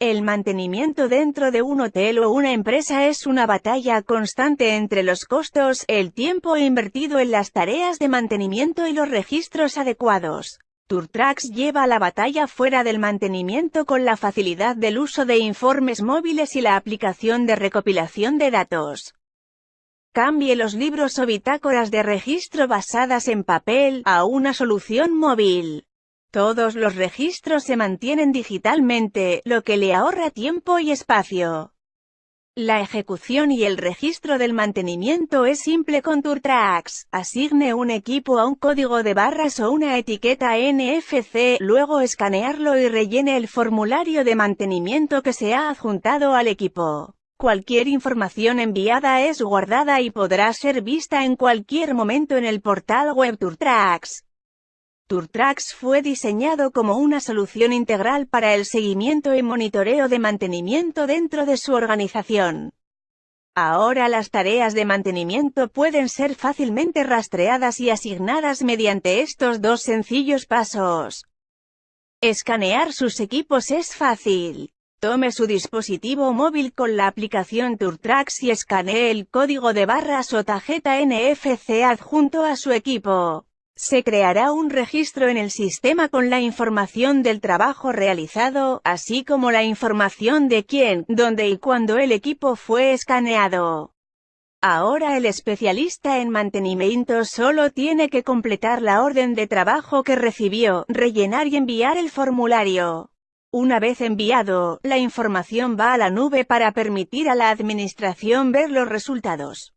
El mantenimiento dentro de un hotel o una empresa es una batalla constante entre los costos, el tiempo invertido en las tareas de mantenimiento y los registros adecuados. TourTrax lleva la batalla fuera del mantenimiento con la facilidad del uso de informes móviles y la aplicación de recopilación de datos. Cambie los libros o bitácoras de registro basadas en papel, a una solución móvil. Todos los registros se mantienen digitalmente, lo que le ahorra tiempo y espacio. La ejecución y el registro del mantenimiento es simple con TourTrax. Asigne un equipo a un código de barras o una etiqueta NFC, luego escanearlo y rellene el formulario de mantenimiento que se ha adjuntado al equipo. Cualquier información enviada es guardada y podrá ser vista en cualquier momento en el portal web TourTrax. TourTrax fue diseñado como una solución integral para el seguimiento y monitoreo de mantenimiento dentro de su organización. Ahora las tareas de mantenimiento pueden ser fácilmente rastreadas y asignadas mediante estos dos sencillos pasos. Escanear sus equipos es fácil. Tome su dispositivo móvil con la aplicación TourTrax y escanee el código de barras o tarjeta NFC adjunto a su equipo. Se creará un registro en el sistema con la información del trabajo realizado, así como la información de quién, dónde y cuándo el equipo fue escaneado. Ahora el especialista en mantenimiento solo tiene que completar la orden de trabajo que recibió, rellenar y enviar el formulario. Una vez enviado, la información va a la nube para permitir a la administración ver los resultados.